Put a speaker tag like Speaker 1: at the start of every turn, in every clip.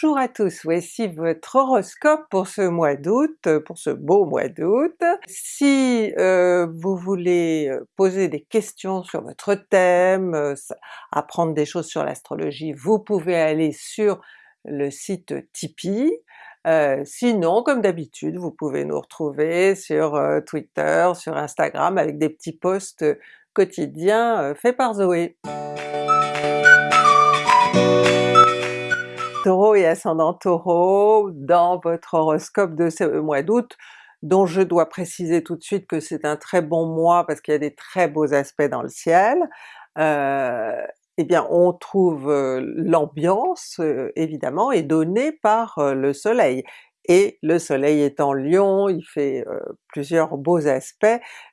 Speaker 1: Bonjour à tous, voici votre horoscope pour ce mois d'août, pour ce beau mois d'août. Si euh, vous voulez euh, poser des questions sur votre thème, euh, apprendre des choses sur l'astrologie, vous pouvez aller sur le site Tipeee. sinon, comme d'habitude, vous pouvez nous retrouver sur Twitter, sur Instagram avec des petits posts quotidiens faits par Zoé. Taureau et ascendant Taureau, dans votre horoscope de ce mois d'août, dont je dois préciser tout de suite que c'est un très bon mois parce qu'il y a des très beaux aspects dans le ciel, euh, eh bien on trouve euh, l'ambiance euh, évidemment est donnée par le soleil. Et le soleil est en lion, il fait plusieurs beaux aspects,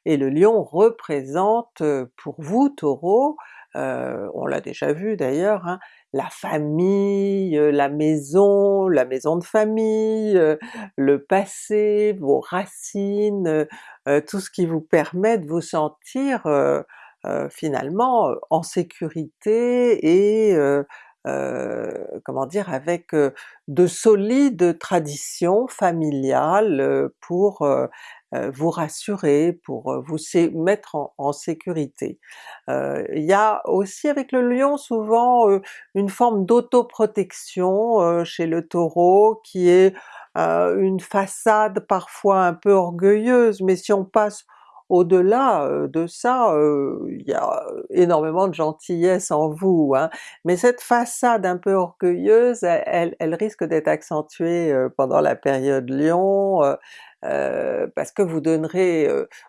Speaker 1: et le lion représente pour vous Taureau, on l'a déjà vu d'ailleurs, hein, la famille, euh, la maison, la maison de famille, euh, le passé, vos racines, euh, tout ce qui vous permet de vous sentir finalement en sécurité et comment dire, avec de solides traditions familiales pour euh, vous rassurer, pour euh, vous mettre en, sécurité. Euh, il y a aussi avec le lion souvent une forme d'autoprotection chez le Taureau qui est une façade parfois un peu orgueilleuse, mais si on passe au-delà de ça, il y a énormément de gentillesse en vous, hein. mais cette façade un peu orgueilleuse, elle, elle risque d'être accentuée pendant la période Lion, euh, parce que vous donnerez,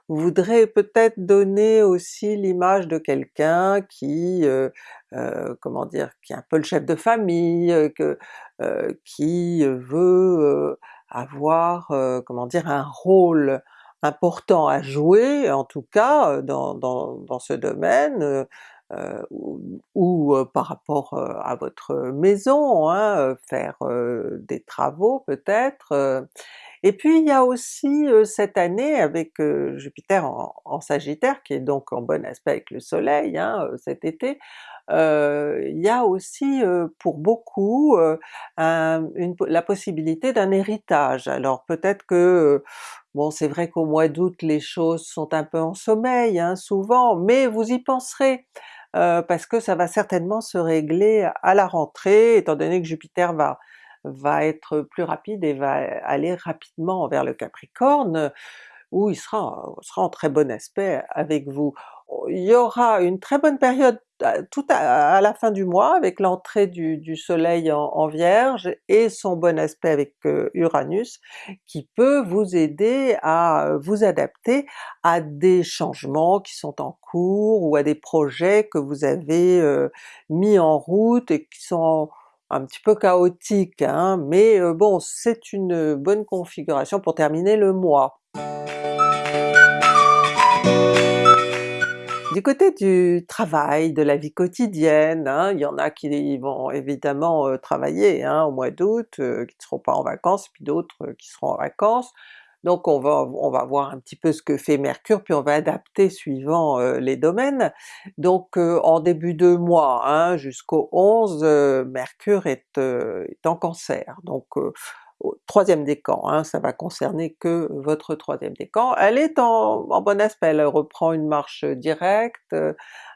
Speaker 1: vous voudrez peut-être donner aussi l'image de quelqu'un qui, euh, comment dire, qui est un peu le chef de famille, que, qui veut avoir, comment dire, un rôle important à jouer, en tout cas dans, dans, dans ce domaine, ou, par rapport à votre maison, hein, faire des travaux peut-être, et puis il y a aussi cette année avec Jupiter en, Sagittaire, qui est donc en bon aspect avec le soleil hein, cet été, il y a aussi pour beaucoup la possibilité d'un héritage. Alors peut-être que Bon c'est vrai qu'au mois d'août les choses sont un peu en sommeil hein, souvent, mais vous y penserez, parce que ça va certainement se régler à la rentrée, étant donné que Jupiter va va être plus rapide et va aller rapidement vers le Capricorne, où il sera, sera en très bon aspect avec vous. Il y aura une très bonne période tout à, la fin du mois avec l'entrée du, soleil en, Vierge et son bon aspect avec euh, Uranus qui peut vous aider à vous adapter à des changements qui sont en cours ou à des projets que vous avez euh, mis en route et qui sont un petit peu chaotique, hein, mais bon c'est une bonne configuration pour terminer le mois. Du côté du travail, de la vie quotidienne, hein, il y en a qui vont évidemment travailler hein, au mois d'août, qui ne seront pas en vacances, puis d'autres qui seront en vacances, donc on va, on va voir un petit peu ce que fait Mercure, puis on va adapter suivant euh, les domaines. Donc euh, en début de mois, hein, jusqu'au 11, euh, Mercure est, en Cancer, troisième décan, hein, ça va concerner que votre troisième décan. Elle est en, en, bon aspect, elle reprend une marche directe,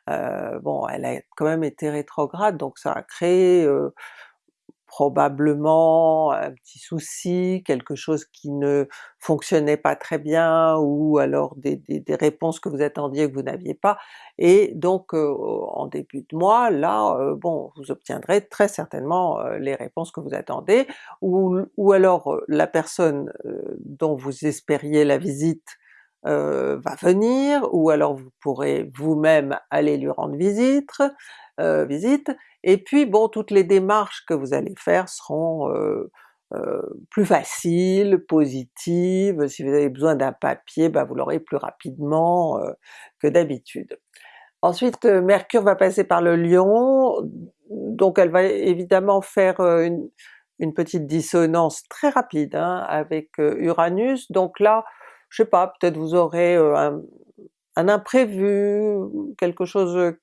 Speaker 1: bon elle a quand même été rétrograde, donc ça a créé probablement un petit souci, quelque chose qui ne fonctionnait pas très bien, ou alors des, réponses que vous attendiez que vous n'aviez pas, et donc en début de mois, là, bon, vous obtiendrez très certainement les réponses que vous attendez, ou, ou alors la personne dont vous espériez la visite va venir, ou alors vous pourrez vous-même aller lui rendre visite, visite, et puis bon, toutes les démarches que vous allez faire seront euh, euh, plus faciles, positives, si vous avez besoin d'un papier, ben vous l'aurez plus rapidement euh, que d'habitude. Ensuite Mercure va passer par le Lion, donc elle va évidemment faire une, petite dissonance très rapide hein, avec Uranus, donc là, je sais pas, peut-être vous aurez un, un imprévu, quelque chose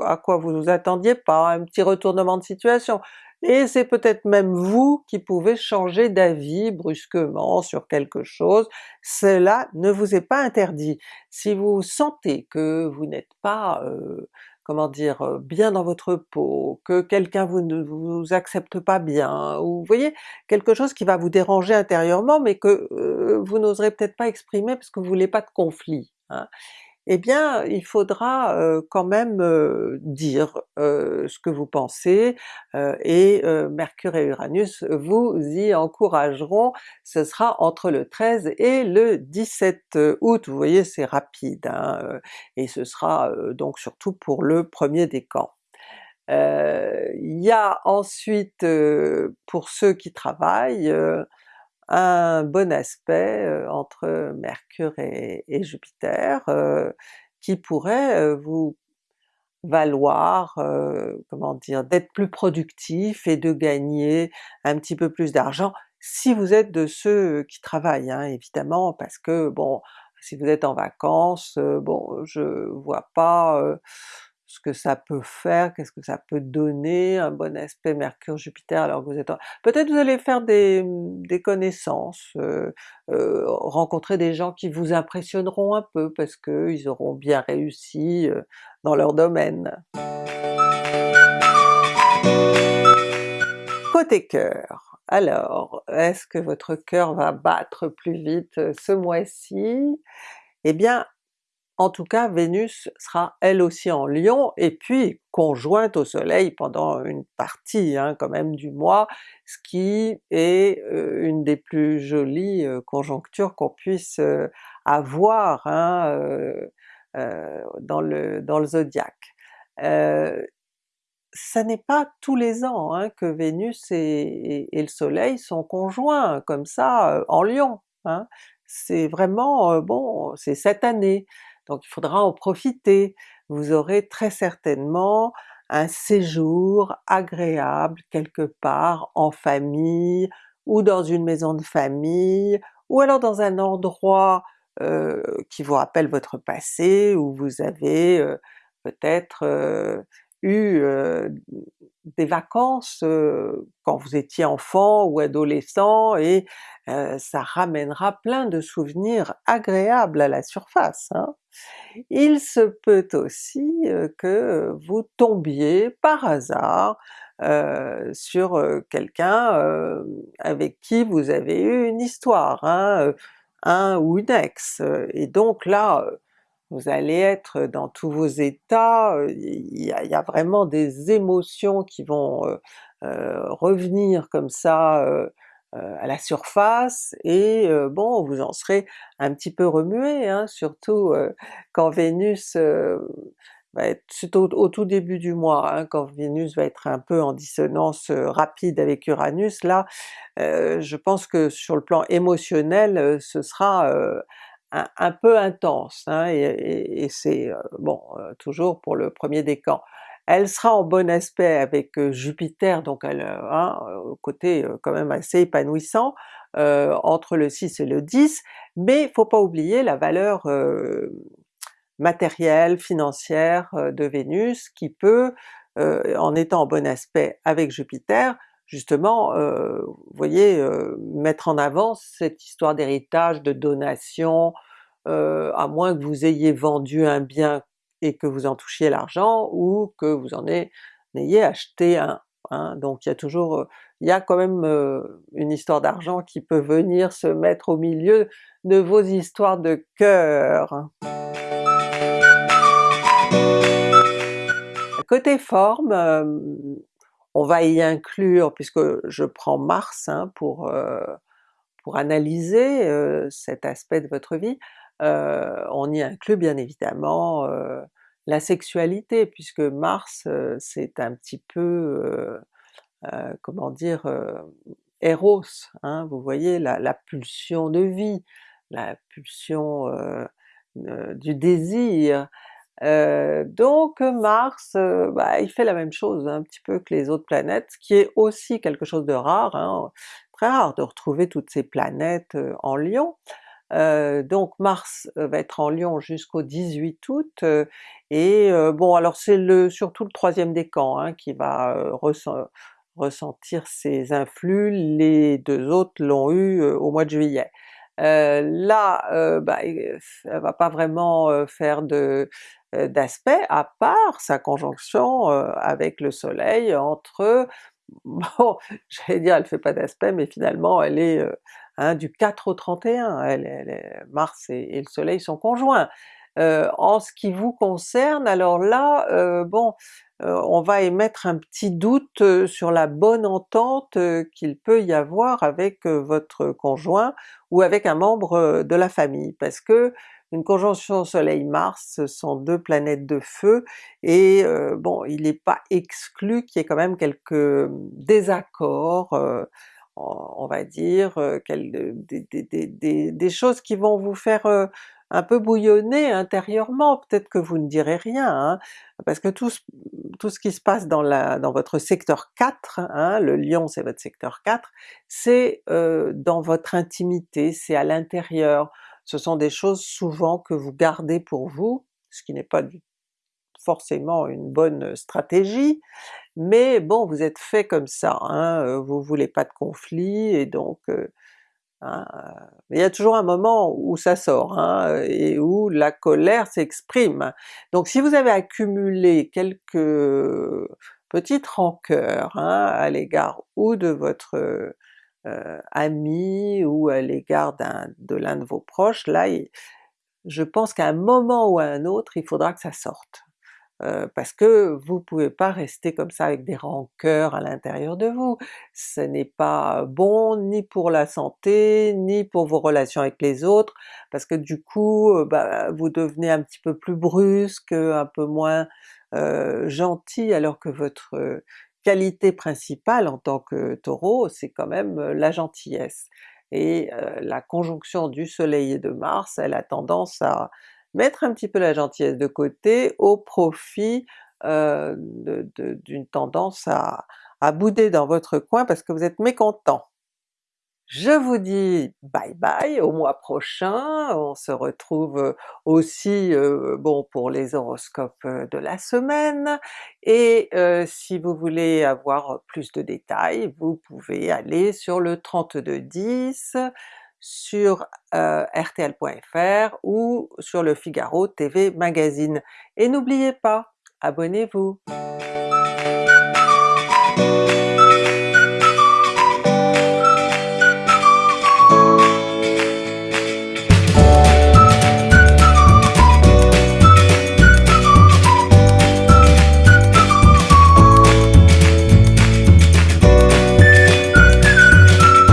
Speaker 1: à quoi vous vous attendiez pas, un petit retournement de situation, et c'est peut-être même vous qui pouvez changer d'avis brusquement sur quelque chose, cela ne vous est pas interdit. Si vous sentez que vous n'êtes pas, euh, comment dire, bien dans votre peau, que quelqu'un vous ne vous accepte pas bien, ou vous voyez, quelque chose qui va vous déranger intérieurement mais que vous n'oserez peut-être pas exprimer parce que vous voulez pas de conflit, hein, eh bien il faudra quand même dire ce que vous pensez, et Mercure et Uranus vous y encourageront, ce sera entre le 13 et le 17 août, vous voyez c'est rapide, hein, et ce sera donc surtout pour le premier décan. Il y a ensuite, pour ceux qui travaillent, un bon aspect entre Mercure et, Jupiter qui pourrait vous valoir, comment dire, d'être plus productif et de gagner un petit peu plus d'argent, si vous êtes de ceux qui travaillent hein, évidemment, parce que bon, si vous êtes en vacances, bon je vois pas ce que ça peut faire, qu'est-ce que ça peut donner, un bon aspect Mercure-Jupiter alors que vous êtes. Peut-être vous allez faire des, connaissances, euh, euh, rencontrer des gens qui vous impressionneront un peu parce qu'ils auront bien réussi euh, dans leur domaine. Côté cœur, alors est-ce que votre cœur va battre plus vite ce mois-ci? Eh bien en tout cas Vénus sera elle aussi en Lion et puis conjointe au soleil pendant une partie hein, quand même du mois, ce qui est euh, une des plus jolies euh, conjonctures qu'on puisse euh, avoir hein, dans, le, dans le zodiaque. ça n'est pas tous les ans hein, que Vénus et, le soleil sont conjoints comme ça en Lion, c'est vraiment, bon, c'est cette année donc il faudra en profiter. Vous aurez très certainement un séjour agréable quelque part en famille, ou dans une maison de famille, ou alors dans un endroit euh, qui vous rappelle votre passé, où vous avez euh, peut-être euh, eu des vacances quand vous étiez enfant ou adolescent et ça ramènera plein de souvenirs agréables à la surface. Hein. Il se peut aussi que vous tombiez par hasard sur quelqu'un avec qui vous avez eu une histoire, hein, un ou une ex, et donc là vous allez être dans tous vos états, il y, a, vraiment des émotions qui vont revenir comme ça à la surface, et bon vous en serez un petit peu remué, hein, surtout quand Vénus va au, tout début du mois, hein, quand Vénus va être un peu en dissonance rapide avec Uranus, là je pense que sur le plan émotionnel ce sera un, peu intense, hein, et, c'est euh, bon toujours pour le premier décan. Elle sera en bon aspect avec Jupiter, donc elle hein, côté quand même assez épanouissant, entre le 6 et le 10, mais faut pas oublier la valeur matérielle, financière de Vénus qui peut, en étant en bon aspect avec Jupiter, justement, euh, voyez, euh, mettre en avant cette histoire d'héritage, de donation, euh, à moins que vous ayez vendu un bien et que vous en touchiez l'argent, ou que vous en ayez acheté un. Hein. Donc il y a toujours, il y a quand même une histoire d'argent qui peut venir se mettre au milieu de vos histoires de cœur. Côté forme, on va y inclure, puisque je prends Mars hein, pour, euh, pour analyser euh, cet aspect de votre vie, euh, on y inclut bien évidemment la sexualité, puisque Mars c'est un petit peu, comment dire, Eros, hein, vous voyez la, la, pulsion de vie, la pulsion du désir, euh, donc Mars, euh, bah, il fait la même chose un petit peu que les autres planètes, ce qui est aussi quelque chose de rare, hein, très rare de retrouver toutes ces planètes euh, en Lion. donc Mars va être en Lion jusqu'au 18 août, et bon alors c'est le surtout le troisième décan hein, qui va ressentir ces influx, les deux autres l'ont eu au mois de juillet. Euh, là, euh, bah, elle va pas vraiment faire de d'aspect à part sa conjonction avec le soleil entre bon, j'allais dire elle fait pas d'aspect, mais finalement elle est hein, du 4 au 31, elle, elle Mars et, le soleil sont conjoints. En ce qui vous concerne, alors là, bon, on va émettre un petit doute sur la bonne entente qu'il peut y avoir avec votre conjoint ou avec un membre de la famille, parce que une conjonction Soleil-Mars, ce sont deux planètes de feu, et bon, il n'est pas exclu qu'il y ait quand même quelques désaccords, on va dire, des, des, choses qui vont vous faire un peu bouillonner intérieurement, peut-être que vous ne direz rien, hein, parce que tout, ce qui se passe dans, votre secteur 4, hein, le lion c'est votre secteur 4, c'est euh, dans votre intimité, c'est à l'intérieur, ce sont des choses souvent que vous gardez pour vous, ce qui n'est pas forcément une bonne stratégie, mais bon vous êtes fait comme ça, hein, vous voulez pas de conflit et donc euh, Hein, euh, il y a toujours un moment où ça sort, hein, et où la colère s'exprime. Donc si vous avez accumulé quelques petites rancœurs hein, à l'égard ou de votre euh, ami ou à l'égard de l'un de vos proches, là je pense qu'à un moment ou à un autre il faudra que ça sorte. Euh, parce que vous pouvez pas rester comme ça avec des rancœurs à l'intérieur de vous. Ce n'est pas bon ni pour la santé, ni pour vos relations avec les autres, parce que du coup euh, bah, vous devenez un petit peu plus brusque, un peu moins euh, gentil, alors que votre qualité principale en tant que Taureau c'est quand même la gentillesse. Et la conjonction du soleil et de Mars, elle a tendance à mettre un petit peu la gentillesse de côté au profit euh, d'une tendance à, à bouder dans votre coin parce que vous êtes mécontent. Je vous dis bye bye au mois prochain, on se retrouve aussi euh, bon pour les horoscopes de la semaine, et euh, si vous voulez avoir plus de détails, vous pouvez aller sur le 3210, sur euh, rtl.fr ou sur le Figaro TV Magazine. Et n'oubliez pas, abonnez-vous!